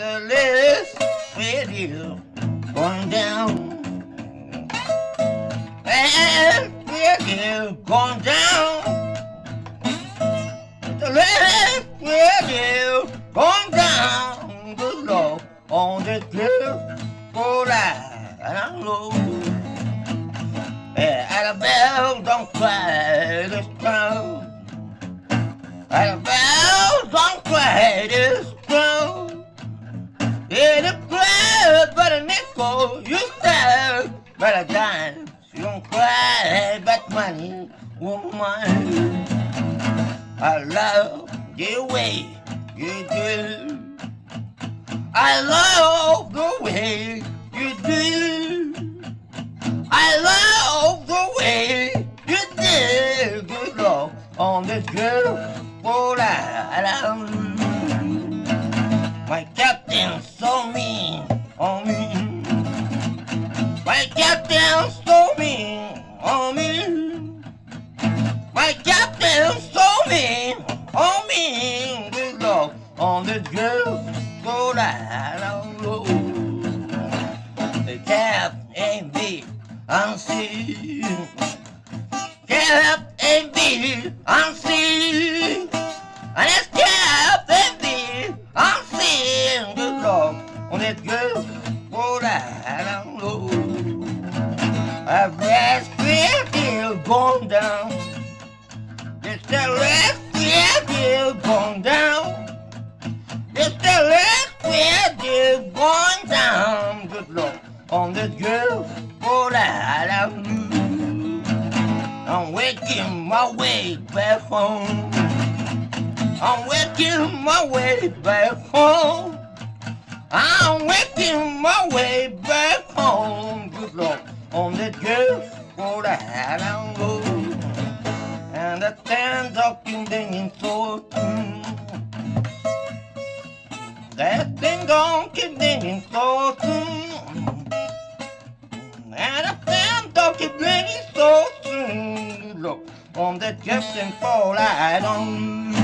still going down. And we're going down. The last we're still going down. Good Lord, on this beautiful ride. I know. Yeah, Annabelle, don't cry this time. Annabelle, don't cry this time. But yourself nickel, you but a dime. You don't cry, but money, woman. I love the way you do. I love the way you do. I love the way you do. Good luck on this for island. My cap My captain so mean on me. My captain so mean on me. Good Lord, on this beautiful island. road. The captain be unseen. Captain be unseen. And it's captain be unseen. Good Lord, on this beautiful island. road. Still down. It's the last still going down. It's the last still going down. Good luck on this beautiful island. I'm waking my way back home. I'm waking my way back home. I'm making my way back home, good Lord, on the beautiful island road. And the town talking dinging so soon. That thing gon' keep so soon. And the town talking dinging so soon, look on the Jefferson Fall Island.